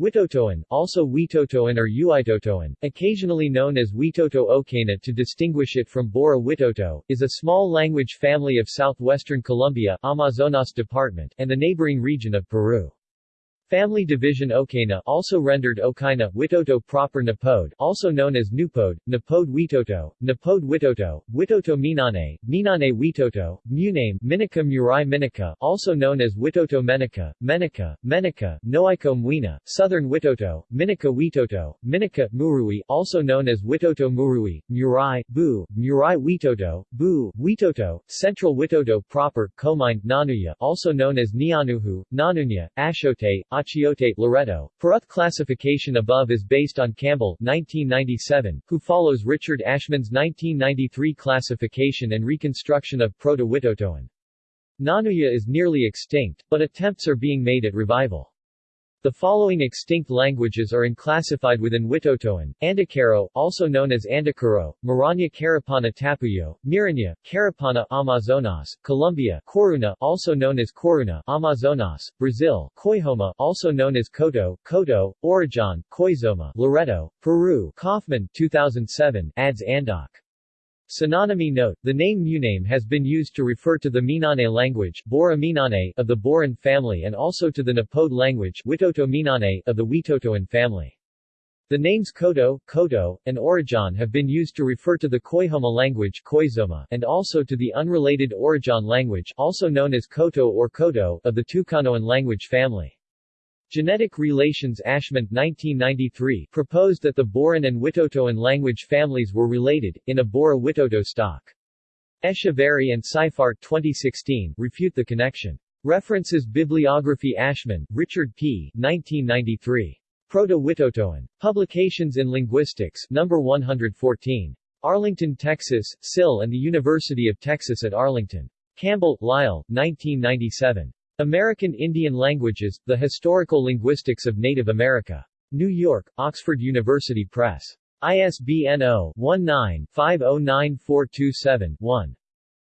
Witotoan, also Huitotoan or Uitotoan, occasionally known as Witoto Okana to distinguish it from Bora Witoto, is a small language family of southwestern Colombia Amazonas department and the neighboring region of Peru. Family division Okana also rendered Okaina Witoto proper Napode also known as Nupode, Napode Witoto, Napode Witoto, Witoto Minane, Minane Witoto, Muname Minica Murai Minica also known as Witoto Menica, Menica, Menica, Noiko Mwina, Southern Witoto, Minica Witoto, Minica Murui also known as Witoto Murui, Murai, Bu, Murai Witoto, Bu, Witoto, Central Witoto proper, Comine, Nanuya also known as Nianuhu, Nanunya, Ashote, Achiote, Loreto. Peruth classification above is based on Campbell 1997, who follows Richard Aschmann's 1993 classification and reconstruction of Proto-Witotoan. Nanuya is nearly extinct, but attempts are being made at revival. The following extinct languages are unclassified within Witotoan, Andacaro, also known as Andacuro, Maranya Carapana Tapuyo, Miranya, Carapana Amazonas, Colombia Coruna, also known as Coruna, Amazonas, Brazil Coihoma, also known as Coto, Coto, Orejón, Coizoma, Loreto, Peru Kaufman 2007, adds Andoc. Synonymy note, the name Muname has been used to refer to the Minane language Bora Minane of the Boran family and also to the Napode language Witoto Minane of the Witotoan family. The names Koto, Koto, and Orejón have been used to refer to the Koihoma language Koizoma and also to the unrelated Orejón language also known as Koto or Koto of the Tucanoan language family. Genetic Relations Aschmann 1993 proposed that the Boran and Witotoan language families were related, in a Bora-Witoto stock. Echeverri and Seifart 2016 refute the connection. References Bibliography Aschmann, Richard P. 1993. Proto-Witotoan. Publications in Linguistics, No. 114. Arlington, Texas, SIL and the University of Texas at Arlington. Campbell, Lyle, 1997. American Indian Languages, The Historical Linguistics of Native America. New York, Oxford University Press. ISBN 0-19-509427-1.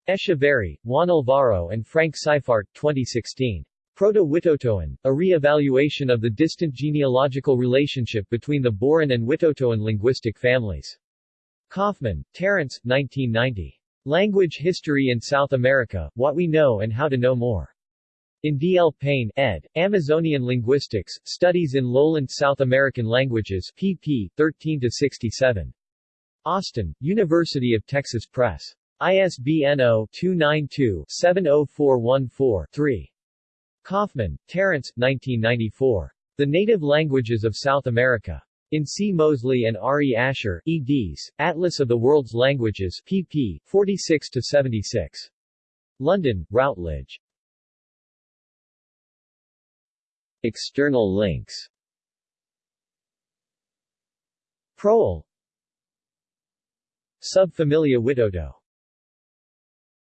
Echeverri, Juan Alvaro and Frank Seifart, 2016. Proto-Witotoan, a re-evaluation of the distant genealogical relationship between the Boran and Witotoan linguistic families. Kaufman, Terence, 1990. Language History in South America, What We Know and How to Know More. In D. L. Payne, ed., Amazonian Linguistics, Studies in Lowland South American Languages, pp. 13-67. Austin, University of Texas Press. ISBN 0-292-70414-3. Kaufman, Terence, 1994. The Native Languages of South America. In C. Moseley and R. E. Asher, eds., Atlas of the World's Languages, pp. 46-76. London, Routledge. External links. Proel Subfamilia Witoto